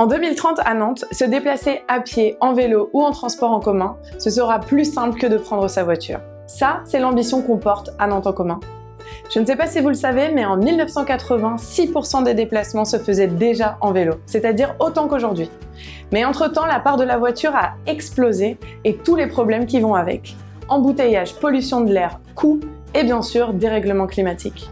En 2030 à Nantes, se déplacer à pied, en vélo ou en transport en commun, ce sera plus simple que de prendre sa voiture. Ça, c'est l'ambition qu'on porte à Nantes en commun. Je ne sais pas si vous le savez, mais en 1980, 6% des déplacements se faisaient déjà en vélo, c'est-à-dire autant qu'aujourd'hui. Mais entre-temps, la part de la voiture a explosé et tous les problèmes qui vont avec. Embouteillage, pollution de l'air, coûts et bien sûr dérèglement climatique.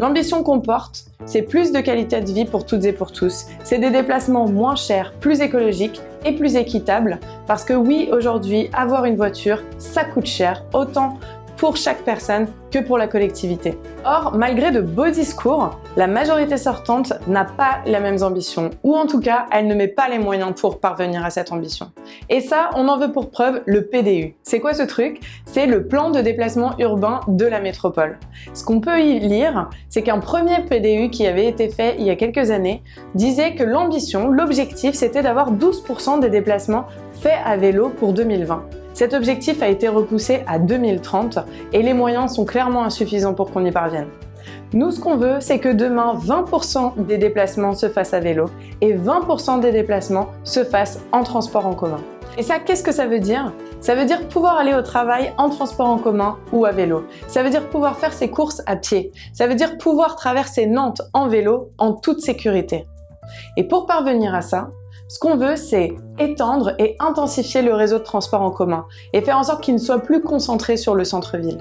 L'ambition qu'on porte, c'est plus de qualité de vie pour toutes et pour tous. C'est des déplacements moins chers, plus écologiques et plus équitables. Parce que oui, aujourd'hui, avoir une voiture, ça coûte cher, autant pour chaque personne que pour la collectivité. Or, malgré de beaux discours, la majorité sortante n'a pas les mêmes ambitions, ou en tout cas, elle ne met pas les moyens pour parvenir à cette ambition. Et ça, on en veut pour preuve le PDU. C'est quoi ce truc? C'est le plan de déplacement urbain de la métropole. Ce qu'on peut y lire, c'est qu'un premier PDU qui avait été fait il y a quelques années disait que l'ambition, l'objectif, c'était d'avoir 12% des déplacements faits à vélo pour 2020. Cet objectif a été repoussé à 2030 et les moyens sont clairement insuffisants pour qu'on y parvienne. Nous, ce qu'on veut, c'est que demain, 20% des déplacements se fassent à vélo et 20% des déplacements se fassent en transport en commun. Et ça, qu'est-ce que ça veut dire? Ça veut dire pouvoir aller au travail en transport en commun ou à vélo. Ça veut dire pouvoir faire ses courses à pied. Ça veut dire pouvoir traverser Nantes en vélo en toute sécurité. Et pour parvenir à ça, ce qu'on veut, c'est étendre et intensifier le réseau de transport en commun et faire en sorte qu'il ne soit plus concentré sur le centre-ville.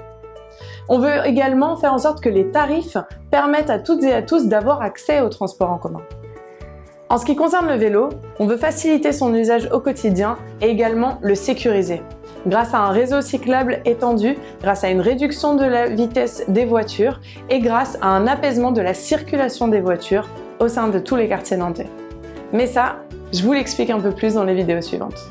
On veut également faire en sorte que les tarifs permettent à toutes et à tous d'avoir accès au transport en commun. En ce qui concerne le vélo, on veut faciliter son usage au quotidien et également le sécuriser. Grâce à un réseau cyclable étendu, grâce à une réduction de la vitesse des voitures et grâce à un apaisement de la circulation des voitures au sein de tous les quartiers nantais. Mais ça, je vous l'explique un peu plus dans les vidéos suivantes.